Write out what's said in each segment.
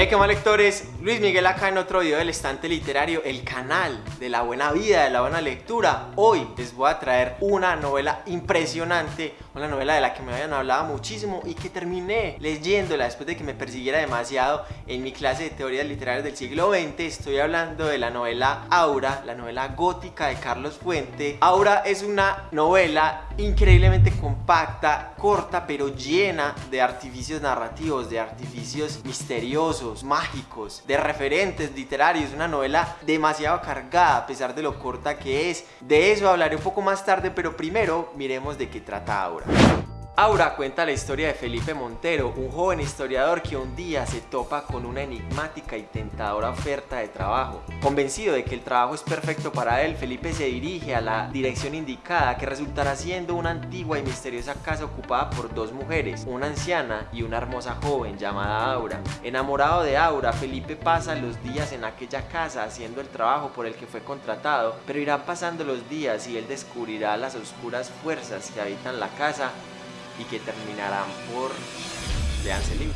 Hey, qué mal lectores, Luis Miguel acá en otro video del estante literario, el canal de la buena vida, de la buena lectura. Hoy les voy a traer una novela impresionante, una novela de la que me habían hablado muchísimo y que terminé leyéndola después de que me persiguiera demasiado en mi clase de teorías literarias del siglo XX. Estoy hablando de la novela Aura, la novela gótica de Carlos Fuente. Aura es una novela increíblemente compacta, corta, pero llena de artificios narrativos, de artificios misteriosos mágicos, de referentes literarios, una novela demasiado cargada a pesar de lo corta que es. De eso hablaré un poco más tarde, pero primero miremos de qué trata ahora. Aura cuenta la historia de Felipe Montero, un joven historiador que un día se topa con una enigmática y tentadora oferta de trabajo. Convencido de que el trabajo es perfecto para él, Felipe se dirige a la dirección indicada que resultará siendo una antigua y misteriosa casa ocupada por dos mujeres, una anciana y una hermosa joven llamada Aura. Enamorado de Aura, Felipe pasa los días en aquella casa haciendo el trabajo por el que fue contratado, pero irán pasando los días y él descubrirá las oscuras fuerzas que habitan la casa y que terminarán por... leanse el.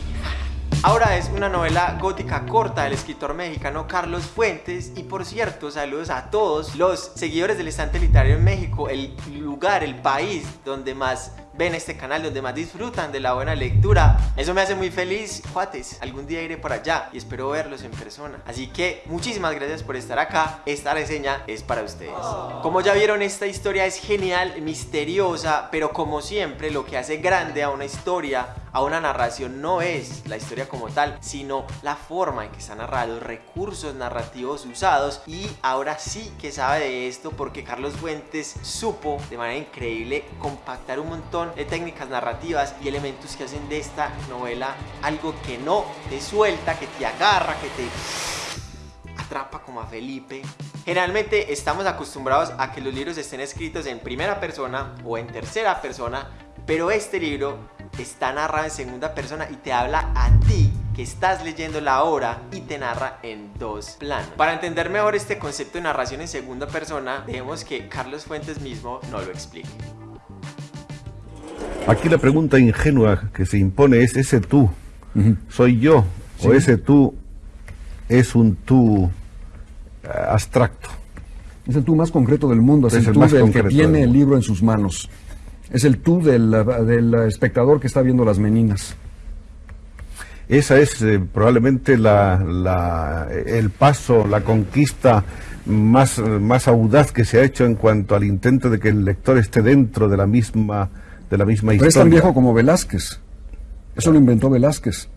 Ahora es una novela gótica corta del escritor mexicano Carlos Fuentes y por cierto saludos a todos los seguidores del estante literario en México, el lugar, el país donde más ven este canal donde más disfrutan de la buena lectura. Eso me hace muy feliz, cuates. Algún día iré por allá y espero verlos en persona. Así que muchísimas gracias por estar acá. Esta reseña es para ustedes. Como ya vieron, esta historia es genial, misteriosa, pero como siempre, lo que hace grande a una historia a una narración no es la historia como tal, sino la forma en que está narrado, recursos narrativos usados y ahora sí que sabe de esto porque Carlos Fuentes supo de manera increíble compactar un montón de técnicas narrativas y elementos que hacen de esta novela algo que no te suelta, que te agarra, que te atrapa como a Felipe. Generalmente estamos acostumbrados a que los libros estén escritos en primera persona o en tercera persona, pero este libro está narrado en segunda persona y te habla a ti que estás leyendo la obra y te narra en dos planos. Para entender mejor este concepto de narración en segunda persona, dejemos que Carlos Fuentes mismo nos lo explique. Aquí la pregunta ingenua que se impone es ese tú, ¿soy yo? ¿O ese tú es un tú eh, abstracto? Es el tú más concreto del mundo, es, el, tú del que tiene el libro en sus manos. Es el tú del, espectador que está viendo las meninas. Esa es eh, probablemente la, el paso, la conquista más, más audaz que se ha hecho en cuanto al intento de que el lector esté dentro de la misma, de la misma historia. Pero es tan viejo como Velázquez. Eso lo inventó Velázquez.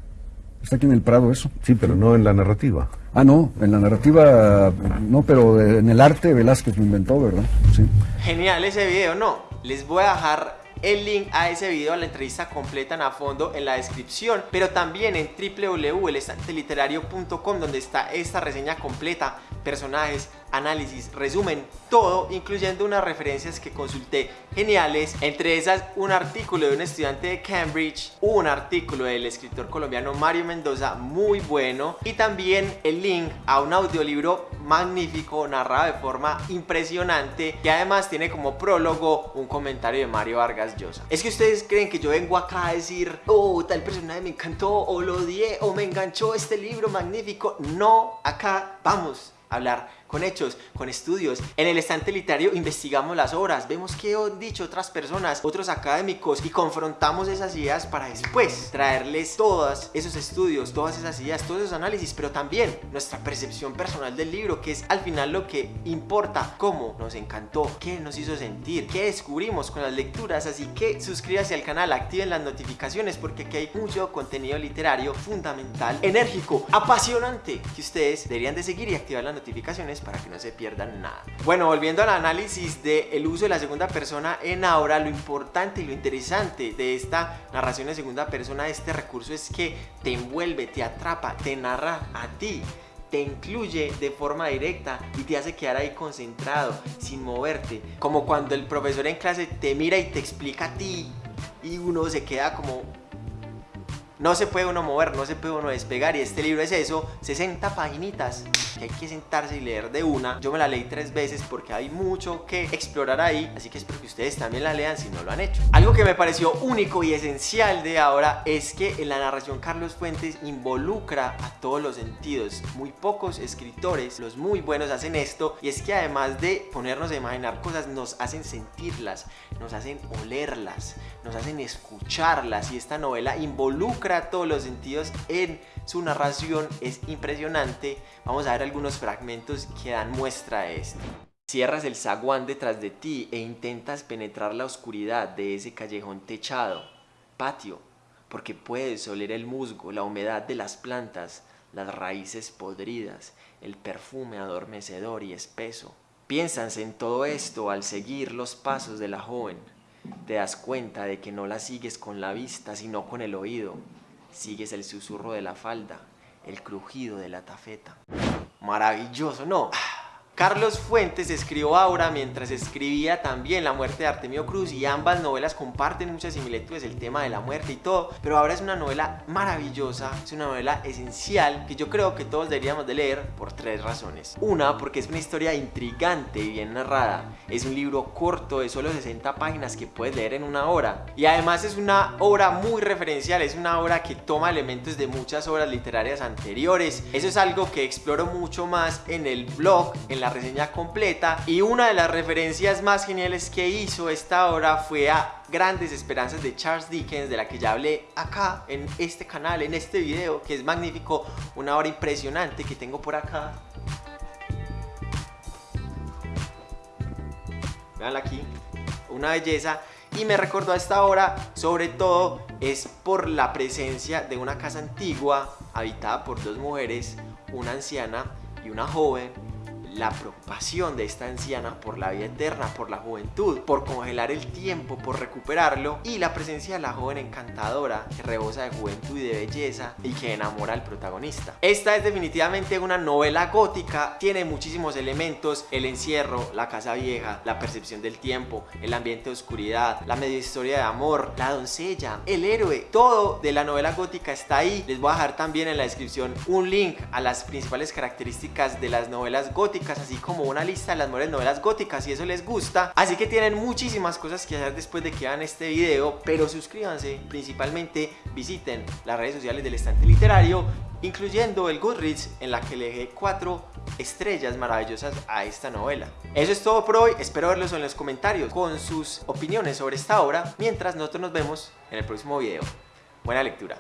Está aquí en el Prado eso. Sí, pero no en la narrativa. Ah, no, en la narrativa no, pero en el arte Velázquez lo inventó, ¿verdad? Sí. Genial ese video, ¿no? Les voy a dejar el link a ese video, a la entrevista completa en a fondo en la descripción, pero también en www.elestanteliterario.com donde está esta reseña completa, personajes, análisis, resumen, todo, incluyendo unas referencias que consulté geniales, entre esas un artículo de un estudiante de Cambridge, un artículo del escritor colombiano Mario Mendoza, muy bueno, y también el link a un audiolibro magnífico, narrado de forma impresionante, que además tiene como prólogo un comentario de Mario Vargas Llosa. Es que ustedes creen que yo vengo acá a decir, oh, tal personaje me encantó, o lo odié, o me enganchó este libro magnífico. No, acá vamos hablar con hechos, con estudios. En el estante literario investigamos las obras, vemos qué han dicho otras personas, otros académicos y confrontamos esas ideas para después traerles todos esos estudios, todas esas ideas, todos esos análisis, pero también nuestra percepción personal del libro, que es al final lo que importa, cómo nos encantó, qué nos hizo sentir, qué descubrimos con las lecturas, así que suscríbanse al canal, activen las notificaciones porque aquí hay mucho contenido literario fundamental, enérgico, apasionante, que ustedes deberían de seguir y activar las notificaciones para que no se pierdan nada. Bueno, volviendo al análisis del uso de la segunda persona en ahora, lo importante y lo interesante de esta narración en segunda persona, de este recurso es que te envuelve, te atrapa, te narra a ti te incluye de forma directa y te hace quedar ahí concentrado, sin moverte. Como cuando el profesor en clase te mira y te explica a ti y uno se queda como No se puede uno mover, no se puede uno despegar y este libro es eso, 60 paginitas que hay que sentarse y leer de una. Yo me la leí tres veces porque hay mucho que explorar ahí, así que espero que ustedes también la lean si no lo han hecho. Algo que me pareció único y esencial de ahora es que en la narración Carlos Fuentes involucra a todos los sentidos. Muy pocos escritores, los muy buenos hacen esto y es que además de ponernos a imaginar cosas, nos hacen sentirlas, nos hacen olerlas, nos hacen escucharlas y esta novela involucra todos los sentidos en su narración, es impresionante. Vamos a ver algunos fragmentos que dan muestra de esto. Cierras el zaguán detrás de ti e intentas penetrar la oscuridad de ese callejón techado, patio, porque puedes oler el musgo, la humedad de las plantas, las raíces podridas, el perfume adormecedor y espeso. Piensas en todo esto al seguir los pasos de la joven. Te das cuenta de que no la sigues con la vista, sino con el oído. Sigues el susurro de la falda, el crujido de la tafeta. Maravilloso, ¿no? Carlos Fuentes escribió ahora mientras escribía también La muerte de Artemio Cruz y ambas novelas comparten muchas similitudes, el tema de la muerte y todo, pero ahora es una novela maravillosa, es una novela esencial que yo creo que todos deberíamos de leer por tres razones. Una, porque es una historia intrigante y bien narrada, es un libro corto de solo 60 páginas que puedes leer en una hora. Y además es una obra muy referencial, es una obra que toma elementos de muchas obras literarias anteriores, eso es algo que exploro mucho más en el blog, en la reseña completa y una de las referencias más geniales que hizo esta obra fue a Grandes Esperanzas de Charles Dickens, de la que ya hablé acá en este canal, en este video, que es magnífico, una obra impresionante que tengo por acá. Veanla aquí, una belleza y me recordó a esta obra sobre todo es por la presencia de una casa antigua habitada por dos mujeres, una anciana y una joven la preocupación de esta anciana por la vida eterna, por la juventud, por congelar el tiempo, por recuperarlo y la presencia de la joven encantadora que rebosa de juventud y de belleza y que enamora al protagonista. Esta es definitivamente una novela gótica, tiene muchísimos elementos, el encierro, la casa vieja, la percepción del tiempo, el ambiente de oscuridad, la media historia de amor, la doncella, el héroe, todo de la novela gótica está ahí. Les voy a dejar también en la descripción un link a las principales características de las novelas así como una lista de las mejores novelas góticas si eso les gusta. Así que tienen muchísimas cosas que hacer después de que vean este video, pero suscríbanse, principalmente visiten las redes sociales del estante literario, incluyendo el Goodreads en la que le dejé cuatro estrellas maravillosas a esta novela. Eso es todo por hoy, espero verlos en los comentarios con sus opiniones sobre esta obra, mientras nosotros nos vemos en el próximo video. Buena lectura.